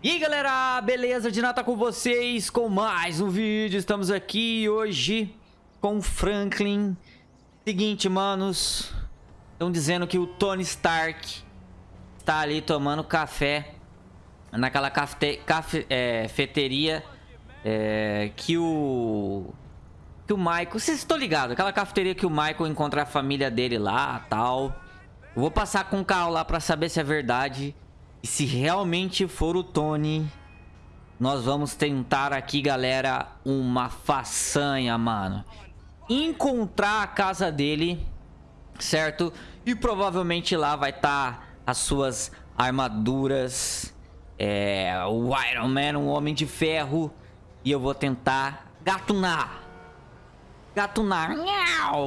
E aí galera, beleza? De nata com vocês com mais um vídeo. Estamos aqui hoje com Franklin. Seguinte, manos. Estão dizendo que o Tony Stark está ali tomando café naquela cafete, cafe, é, cafeteria é, que o que o Michael, vocês estão ligados, aquela cafeteria que o Michael encontra a família dele lá, tal. Eu vou passar com o carro lá para saber se é verdade. E se realmente for o Tony, nós vamos tentar aqui, galera, uma façanha, mano. Encontrar a casa dele, certo? E provavelmente lá vai estar tá as suas armaduras. É, o Iron Man, um homem de ferro. E eu vou tentar gatunar. Gatunar.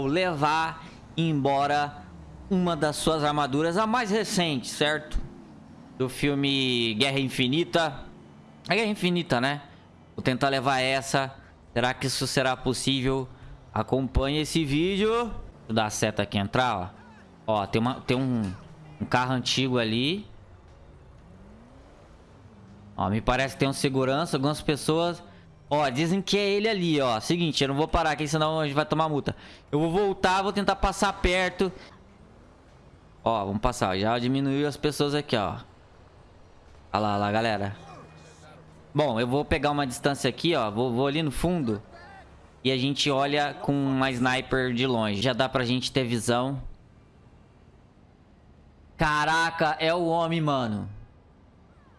Levar embora uma das suas armaduras, a mais recente, certo? Do filme Guerra Infinita. É Guerra Infinita, né? Vou tentar levar essa. Será que isso será possível? Acompanhe esse vídeo. Eu dar a seta aqui entrar, ó. Ó, tem, uma, tem um, um carro antigo ali. Ó, me parece que tem um segurança. Algumas pessoas... Ó, dizem que é ele ali, ó. Seguinte, eu não vou parar aqui, senão a gente vai tomar multa. Eu vou voltar, vou tentar passar perto. Ó, vamos passar. Já diminuiu as pessoas aqui, ó. Olha lá, olha lá, galera. Bom, eu vou pegar uma distância aqui, ó. Vou, vou ali no fundo. E a gente olha com uma sniper de longe. Já dá pra gente ter visão. Caraca, é o homem, mano.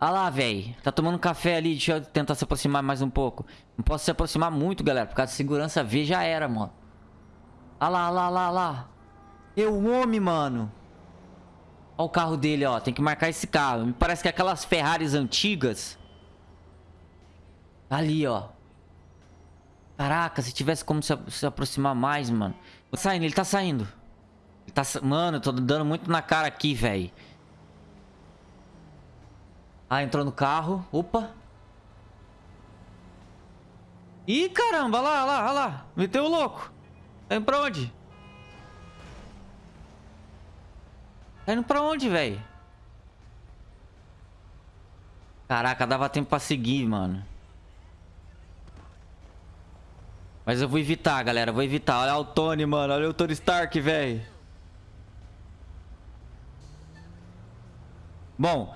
Olha lá, velho. Tá tomando café ali. Deixa eu tentar se aproximar mais um pouco. Não posso se aproximar muito, galera. Por causa de segurança V já era, mano. Olha lá, olha lá, olha lá. É o homem, mano. Olha o carro dele, ó. Tem que marcar esse carro. Me parece que é aquelas Ferraris antigas. Ali, ó. Caraca, se tivesse como se, se aproximar mais, mano. Tá saindo, ele tá saindo. Ele tá... Mano, eu tô dando muito na cara aqui, velho. Ah, entrou no carro. Opa. Ih, caramba, olha lá, olha lá, olha lá. Meteu o louco. Tá indo pra onde? Tá indo pra onde, velho? Caraca, dava tempo pra seguir, mano. Mas eu vou evitar, galera. Vou evitar. Olha o Tony, mano. Olha o Tony Stark, velho. Bom,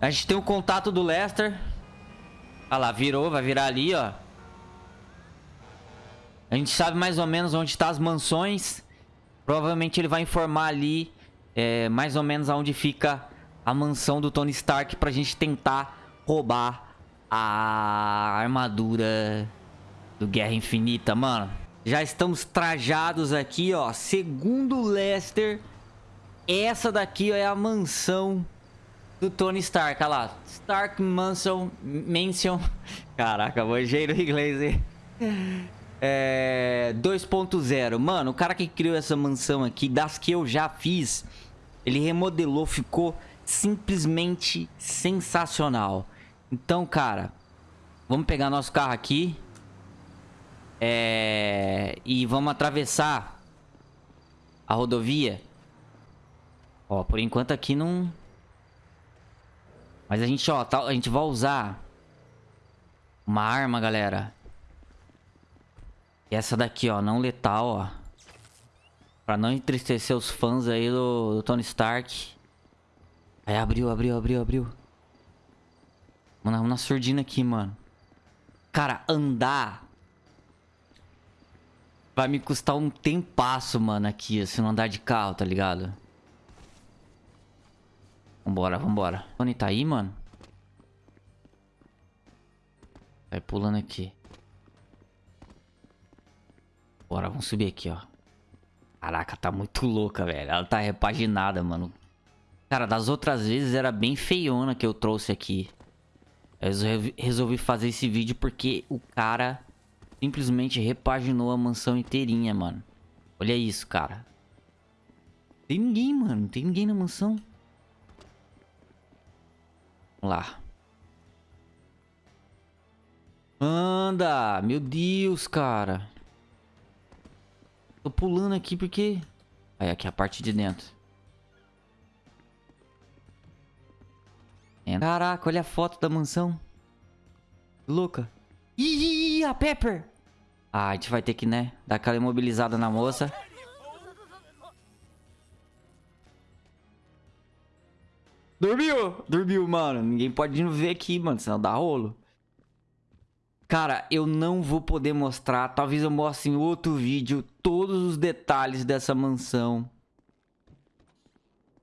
a gente tem o contato do Lester. Olha lá, virou, vai virar ali, ó. A gente sabe mais ou menos onde tá as mansões. Provavelmente ele vai informar ali é, mais ou menos aonde fica a mansão do Tony Stark pra gente tentar roubar a armadura do Guerra Infinita, mano. Já estamos trajados aqui, ó. Segundo Lester, essa daqui ó, é a mansão do Tony Stark, olha lá. Stark Mansion, Mansion. Caraca, manjei no inglês, hein? É, 2.0. Mano, o cara que criou essa mansão aqui, das que eu já fiz, ele remodelou, ficou simplesmente sensacional. Então, cara, vamos pegar nosso carro aqui. É, e vamos atravessar a rodovia. Ó, por enquanto aqui não, mas a gente, ó, tá, a gente vai usar uma arma, galera. E essa daqui, ó, não letal, ó. Pra não entristecer os fãs aí do, do Tony Stark. Aí abriu, abriu, abriu, abriu. Mano, vamos na surdina aqui, mano. Cara, andar... Vai me custar um tempasso, mano, aqui, se não andar de carro, tá ligado? Vambora, vambora. Tony tá aí, mano? Vai pulando aqui. Bora, vamos subir aqui, ó. Caraca, tá muito louca, velho. Ela tá repaginada, mano. Cara, das outras vezes era bem feiona que eu trouxe aqui. Eu resolvi fazer esse vídeo porque o cara simplesmente repaginou a mansão inteirinha, mano. Olha isso, cara. Tem ninguém, mano. Não tem ninguém na mansão lá. Anda! Meu Deus, cara. Tô pulando aqui porque... Aí, aqui é a parte de dentro. Caraca, olha a foto da mansão. Louca. Ih, a Pepper. Ah, a gente vai ter que, né, dar aquela imobilizada na moça. Dormiu! Dormiu, mano. Ninguém pode ver aqui, mano, senão dá rolo. Cara, eu não vou poder mostrar. Talvez eu mostre em outro vídeo todos os detalhes dessa mansão.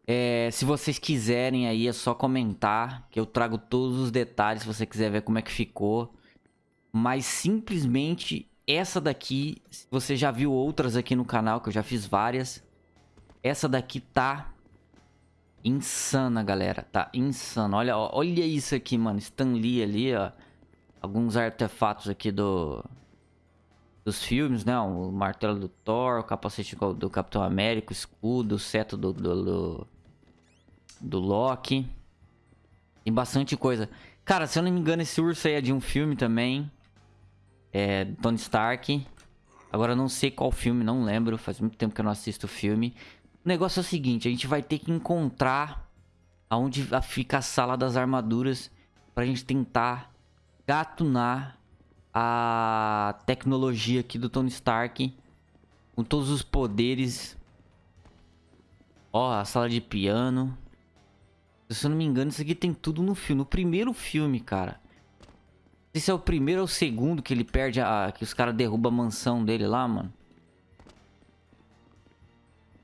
É, se vocês quiserem aí, é só comentar que eu trago todos os detalhes se você quiser ver como é que ficou. Mas simplesmente essa daqui, você já viu outras aqui no canal, que eu já fiz várias. Essa daqui tá insana, galera. Tá insana. Olha, olha isso aqui, mano. Stan Lee ali, ó. Alguns artefatos aqui do... Dos filmes, né? O martelo do Thor, o capacete do Capitão América, o escudo, o seto do, do, do, do Loki. Tem bastante coisa. Cara, se eu não me engano, esse urso aí é de um filme também. É, Tony Stark. Agora não sei qual filme, não lembro. Faz muito tempo que eu não assisto o filme. O negócio é o seguinte, a gente vai ter que encontrar aonde fica a sala das armaduras pra gente tentar gatunar a tecnologia aqui do Tony Stark com todos os poderes. Ó, a sala de piano. Se eu não me engano, isso aqui tem tudo no filme. No primeiro filme, cara. Não sei se é o primeiro ou o segundo que ele perde a... Que os caras derrubam a mansão dele lá, mano.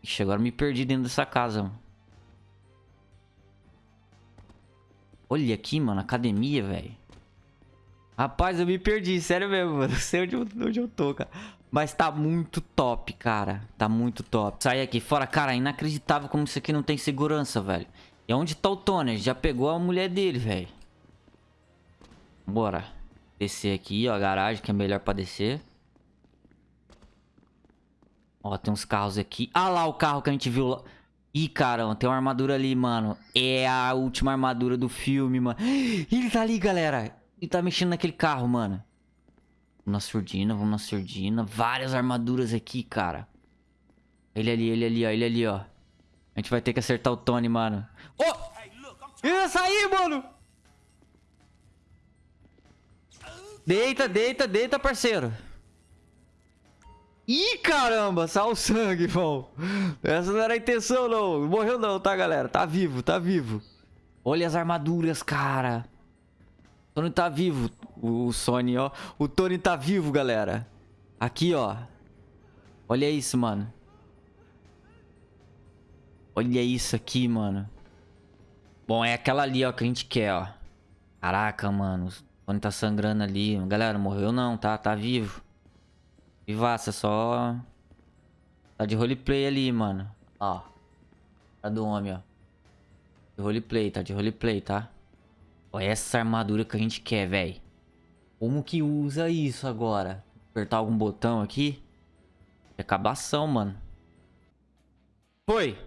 Ixi, agora me perdi dentro dessa casa, mano. Olha aqui, mano, academia, velho. Rapaz, eu me perdi, sério mesmo, mano. Não sei onde eu, onde eu tô, cara. Mas tá muito top, cara. Tá muito top. Sai aqui fora. Cara, inacreditável como isso aqui não tem segurança, velho. E onde tá o Tony? Já pegou a mulher dele, velho. Bora. Descer aqui, ó. A garagem que é melhor pra descer. Ó, tem uns carros aqui. Ah lá o carro que a gente viu lá. Ih, caramba, tem uma armadura ali, mano. É a última armadura do filme, mano. Ele tá ali, galera. Ele tá mexendo naquele carro, mano. Vamos na surdina, vamos na surdina. Várias armaduras aqui, cara. Ele ali, ele ali, ó. Ele ali, ó. A gente vai ter que acertar o Tony, mano. Oh! Ia sair, mano! Deita, deita, deita, parceiro. Ih, caramba, saiu sangue, irmão. Essa não era a intenção, não. Morreu não, tá, galera? Tá vivo, tá vivo. Olha as armaduras, cara. Tony tá vivo. O Sony, ó. O Tony tá vivo, galera. Aqui, ó. Olha isso, mano. Olha isso aqui, mano. Bom, é aquela ali, ó, que a gente quer, ó. Caraca, mano. O Tony tá sangrando ali. Galera, morreu não, tá? Tá vivo. Vivaça, só... Tá de roleplay ali, mano. Ó. Tá do homem, ó. De roleplay, tá de roleplay, tá? Ó, essa armadura que a gente quer, velho. Como que usa isso agora? Apertar algum botão aqui? É acabação, mano. Foi!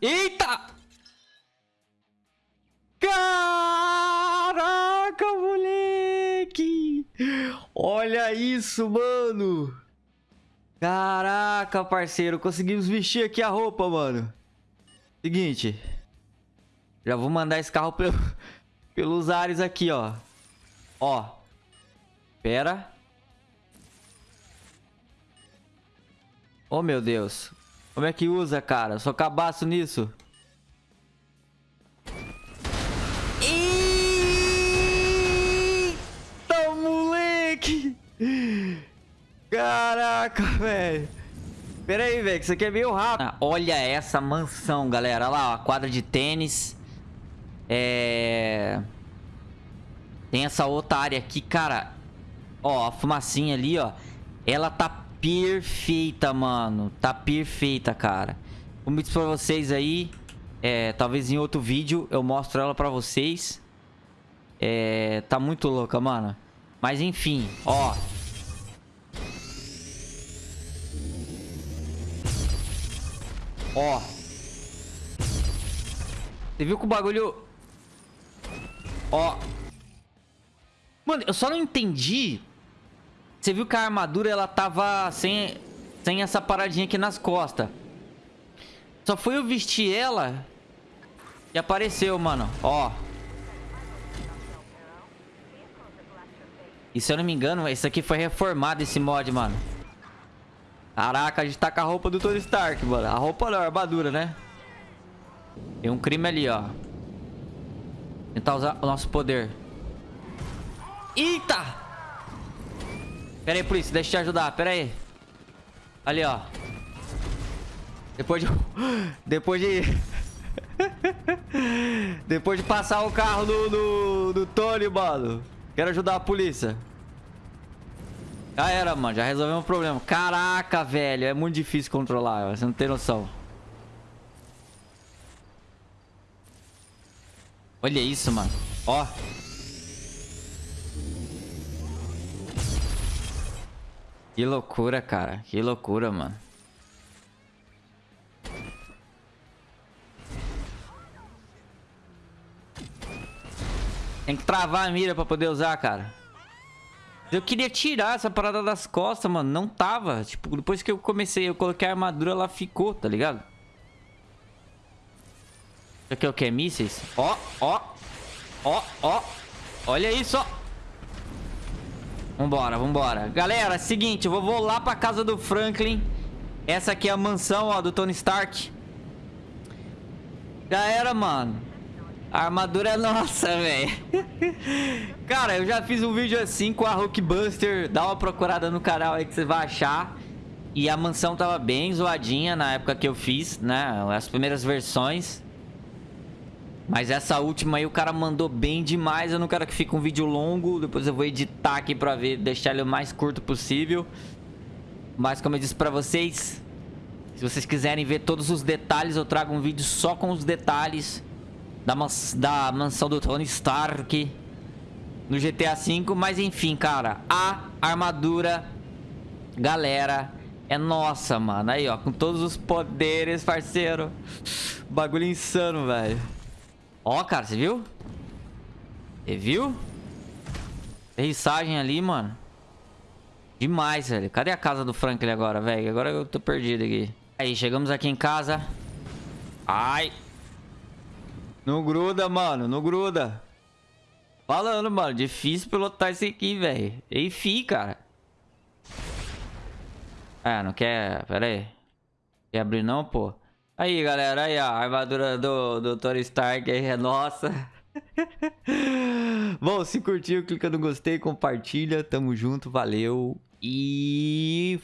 Eita! Caraca, moleque! Olha isso, mano! Caraca, parceiro, conseguimos vestir aqui a roupa, mano. Seguinte. Já vou mandar esse carro pelo, pelos ares aqui, ó. Ó. Pera. Oh, meu Deus. Como é que usa, cara? sou cabaço nisso. Eita, moleque! Caraca, velho. Pera aí, velho, que isso aqui é meio rápido. Ah, olha essa mansão, galera. Olha lá, ó, a quadra de tênis. É... Tem essa outra área aqui, cara. Ó, a fumacinha ali, ó. Ela tá perfeita, mano. Tá perfeita, cara. Como eu disse pra vocês aí, é, talvez em outro vídeo eu mostro ela pra vocês. É, tá muito louca, mano. Mas enfim, ó. Ó. Você viu que o bagulho... Ó. Mano, eu só não entendi. Você viu que a armadura, ela tava sem, sem essa paradinha aqui nas costas. Só foi eu vestir ela e apareceu, mano. Ó. E se eu não me engano, isso aqui foi reformado, esse mod, mano. Caraca, a gente tá com a roupa do Tony Stark, mano. A roupa não, a armadura, né? Tem um crime ali, ó. Tentar usar o nosso poder. Eita! Pera aí, polícia, deixa eu te ajudar, pera aí. Ali, ó. Depois de... Depois de... Depois de passar o carro do, do, do Tony, mano. Quero ajudar a polícia. Já era, mano. Já resolvemos o problema. Caraca, velho. É muito difícil controlar. Você não tem noção. Olha isso, mano. Ó. Que loucura, cara. Que loucura, mano. Tem que travar a mira pra poder usar, cara. Eu queria tirar essa parada das costas, mano. Não tava. Tipo, depois que eu comecei, eu coloquei a armadura, ela ficou, tá ligado? Isso aqui é o que? Mísseis? Ó, ó. Ó, ó. Olha isso, ó. Vambora, vambora. Galera, seguinte, eu vou, vou lá pra casa do Franklin. Essa aqui é a mansão, ó, do Tony Stark. Já era, mano. A armadura é nossa, velho. Cara, eu já fiz um vídeo assim com a Hulkbuster. Dá uma procurada no canal aí que você vai achar. E a mansão tava bem zoadinha na época que eu fiz, né? As primeiras versões. Mas essa última aí o cara mandou bem demais. Eu não quero que fique um vídeo longo. Depois eu vou editar aqui pra ver, deixar ele o mais curto possível. Mas como eu disse pra vocês, se vocês quiserem ver todos os detalhes, eu trago um vídeo só com os detalhes da, mans da mansão do Tony Stark no GTA V. Mas enfim, cara, a armadura, galera, é nossa, mano. Aí, ó, com todos os poderes, parceiro. Bagulho insano, velho. Ó, cara, você viu? Você viu? Rissagem ali, mano. Demais, velho. Cadê a casa do Franklin agora, velho? Agora eu tô perdido aqui. Aí, chegamos aqui em casa. Ai. Não gruda, mano. Não gruda. Falando, mano. Difícil pilotar isso aqui, velho. Enfim, cara. Ah, não quer... Pera aí. Quer abrir não, pô? Aí, galera, aí, a armadura do, do Tony Stark aí é nossa. Bom, se curtiu, clica no gostei, compartilha, tamo junto, valeu e